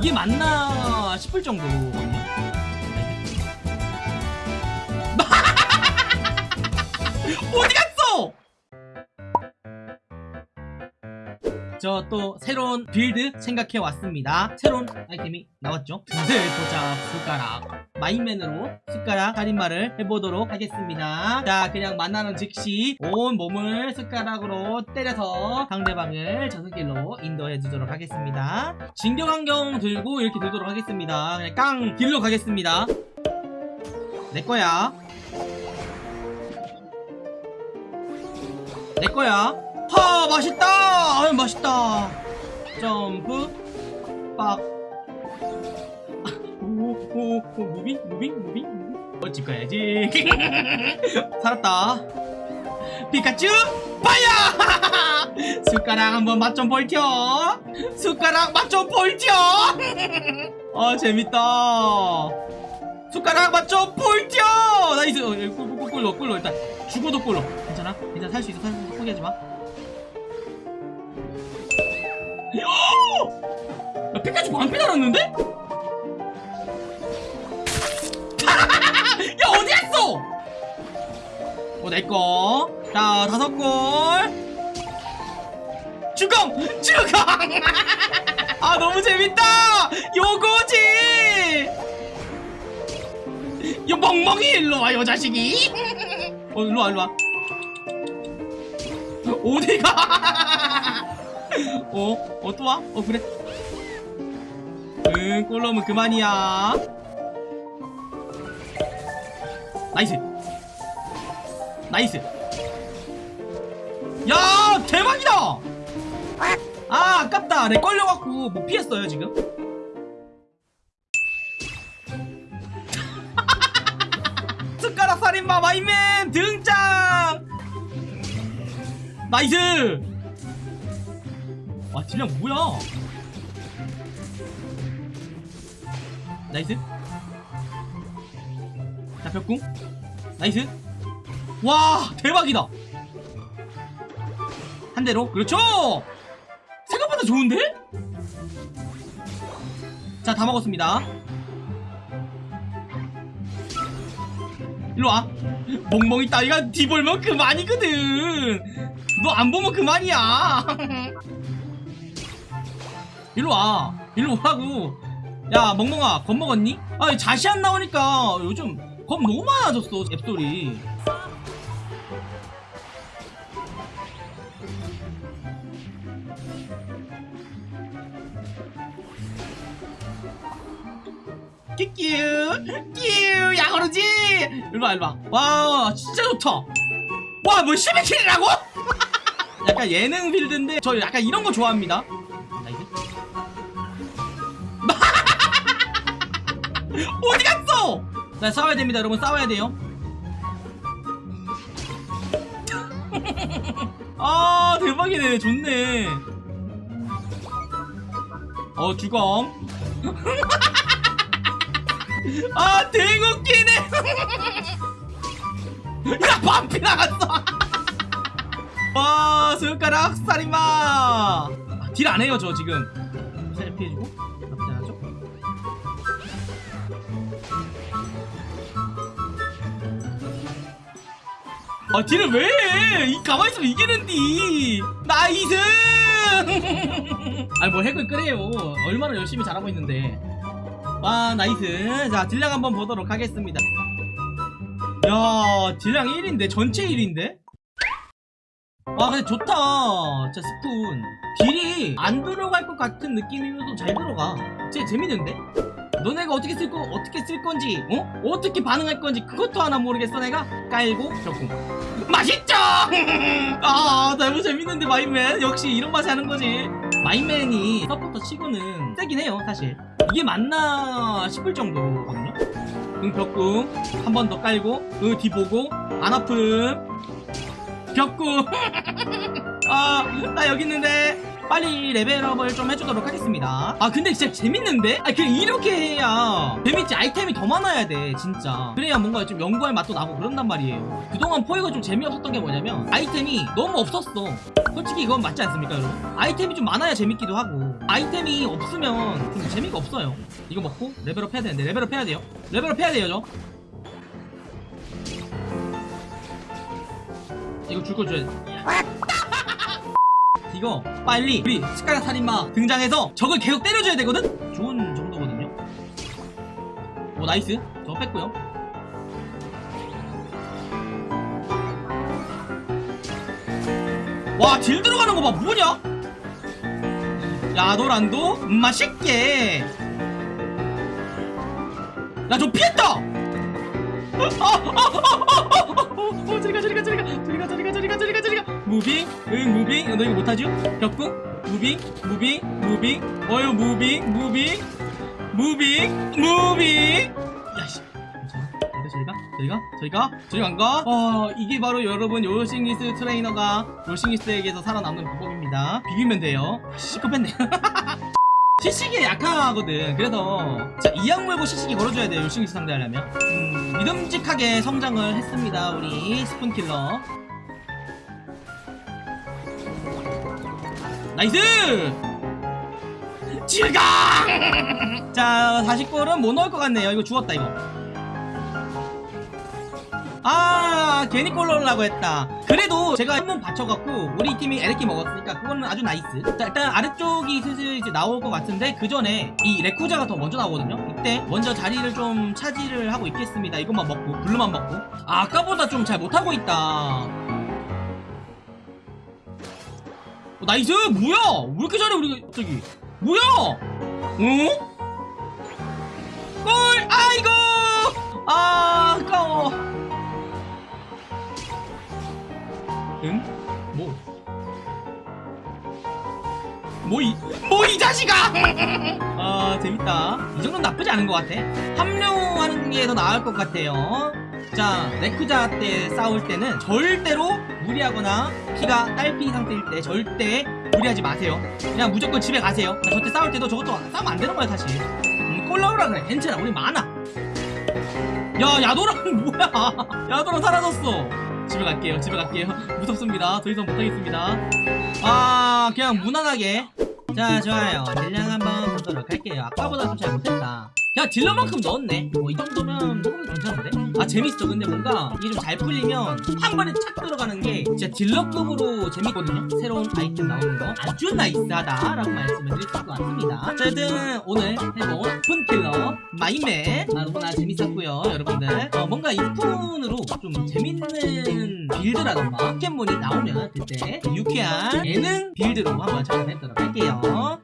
이게 맞나 싶을 정도거든요 어디 갔어? 저 또 새로운 build 생각해 왔습니다. 새로운 아이템이 나왔죠? 두세 도착 숟가락. 마임맨으로 숟가락 살인마를 해보도록 하겠습니다. 자 그냥 만나는 즉시 온 몸을 숟가락으로 때려서 상대방을 저승길로 인도해 주도록 하겠습니다. 진격안경 들고 이렇게 들도록 하겠습니다. 그냥 깡 길로 가겠습니다. 내 거야. 내 거야 하 맛있다. 아유 맛있다. 점프. 빡. 오오오 moving moving moving 어 집 가야지. 살았다. 피카츄 파야 숟가락 한번 맛좀 볼텨 숟가락 맛좀 볼텨 아 재밌다. 숟가락 맛좀 볼텨 nice. 어, 꿀, 꿀, 꿀, 꿀로 꿀로 일단 죽어도 꿀로. 괜찮아? 괜찮아. 살수 있어. 살 수 있어. 포기하지 마 야, 피카츄 반피 달았는데? 야 어디 갔어? 어 내꺼 자 다섯 골. 주공 주공 아 너무 재밌다! 요거지! 요 멍멍이 일로 와 요 자식이. 어 일로 와 일로 와. 어디가 어? 어 또 와? 어 그래. 응 꼴로면 그만이야. nice. Nice. 야 대박이다! 아 아깝다. 내 걸려갖고 못 피했어요 지금? 숟가락 살인마 마임맨 등장! nice 와 딜량 뭐야? Nice. 자 벽궁. Nice. 와 대박이다. 한 대로. 그렇죠? 생각보다 좋은데? 자 다 먹었습니다. 일로와. 멍멍이 따위가 뒤 볼면 그만이거든. 너 안 보면 그만이야 일로 와. 일로 오라고. 야 멍멍아 겁 먹었니? 아 자시 안 나오니까 요즘 겁 너무 많아졌어 앱소리 끼끼 끼 야거르지! 일로와 일로와. 와 진짜 좋다. 와뭐 12킬이라고? 약간 예능 빌드인데 저 약간 이런 거 좋아합니다 어디 갔어? 나 싸워야 됩니다 여러분. 싸워야 돼요. 아 대박이네. 좋네. 어 주검. 아 대웃기네. 야 반피 나갔어. 와 손가락 살인마. 딜 안해요 저 지금. 살짝 피해주고 아 딜을 왜 해? 이 가만히 있으면 이기는디. Nice! 아니 뭐 핵을 끄래요. 얼마나 열심히 잘하고 있는데. 와 nice. 자 딜량 한번 보도록 하겠습니다. 야 딜량 1인데? 전체 1인데? 와 근데 좋다. 진짜 스푼. 딜이 안 들어갈 것 같은 느낌이면서 잘 들어가. 진짜 재밌는데 너네가 어떻게 쓸 거, 어떻게 쓸 건지, 어? 어떻게 반응할 건지 그것도 하나 모르겠어 내가? 깔고. 벽궁. 맛있죠? 아 너무 재밌는데 마인맨. 역시 이런 맛이 하는 거지. 마인맨이 서포터 치고는 세긴 해요 사실. 이게 맞나 싶을 정도거든요. 응 벽궁. 한 번 더 깔고 으뒤 보고 안 아픔. 벽궁. 아나 여기 있는데 빨리 레벨업을 좀 해주도록 하겠습니다. 아 근데 진짜 재밌는데? 아 그냥 이렇게 해야 재밌지 아이템이 더 많아야 돼 진짜. 그래야 뭔가 좀 연구할 맛도 나고 그런단 말이에요. 그동안 포획가 좀 재미없었던 게 뭐냐면 아이템이 너무 없었어. 솔직히 이건 맞지 않습니까 여러분? 아이템이 좀 많아야 재밌기도 하고 아이템이 없으면 좀 재미가 없어요. 이거 먹고 level up 해야 되는데 level up 해야 돼요? level up 해야 돼요 저? 이거 줄거 줘야 돼 이거 빨리 우리 숟가락 살인마 등장해서 적을 계속 때려줘야 되거든? 좋은 정도거든요 오 nice 저 뺐고요 와 딜 들어가는 거 봐 뭐냐? 야도란도 맛있게 야저 피했다 어, 저리가 저리가 저리가 저리가 무빙 응 무빙. 너 이거 못하죠? 벽궁 무빙 무빙 무빙. 어유 무빙 무빙. 무빙 무빙. 야씨. 저리가? 저리가? 저리가? 저리가 저리 안가? 어 이게 바로 여러분 요싱리스 트레이너가 요싱리스에게서 살아남는 방법입니다. 비비면 돼요. 시급했네. 시식이 약하거든. 그래서 자 이악 물고 시식이 걸어줘야 돼요 요싱리스 상대하려면. 음, 믿음직하게 성장을 했습니다 우리 스푼킬러 Nice! 질강 자 40골은 못 넣을 것 같네요. 이거 죽었다 이거. 아 괜히 골 넣으려고 했다. 그래도 제가 한번 받쳐갖고 우리 팀이 에레키 먹었으니까 그거는 아주 nice. 자 일단 아래쪽이 슬슬 이제 나올 것 같은데 그 전에 이 레쿠자가 더 먼저 나오거든요. 이때 먼저 자리를 좀 차지를 하고 있겠습니다. 이것만 먹고 blue만 먹고. 아, 아까보다 좀 잘 못하고 있다 Nice 뭐야 왜 이렇게 잘해 우리가 저기 뭐야 어? 골 아이고 아 아까워 응? 뭐? 뭐 이, 뭐이 자식아! 아, 재밌다. 이 정도는 나쁘지 않은 것 같아. 합류하는 게 더 나을 것 같아요. 자, 레쿠자 때 싸울 때는 절대로 무리하거나 피가 딸피 상태일 때 절대 무리하지 마세요. 그냥 무조건 집에 가세요. 자, 저때 싸울 때도 저것도 싸우면 안 되는 거야, 사실. 음, 꼴 나오라 그래. 괜찮아. 우리 많아. 야, 야도랑 뭐야? 야도랑 사라졌어. 집에 갈게요. 집에 갈게요. 무섭습니다. 더 이상 못하겠습니다. 아, 그냥 무난하게. 자, 좋아요. 딜량 한번 보도록 할게요. 아까보다 좀 잘 못했다. 야, 딜러만큼 넣었네. 뭐, 이 정도면 조금 괜찮은데? 아, 재밌어. 근데 뭔가 이게 좀 잘 풀리면 한 번에 착 들어가는 게 진짜 딜러급으로 재밌거든요. 새로운 아이템 나오는 거. 아주 nice하다라고 말씀을 드릴 수 있을 것 같습니다. 어쨌든 오늘 해본 푼킬러 마임맨 아, 너무나 재밌었고요. 여러분들. 어, 뭔가 이 스푼으로 좀 재밌는 build라던가 포켓몬이 나오면 그때 유쾌한 예능 build로 한번 찾아뵙도록 할게요.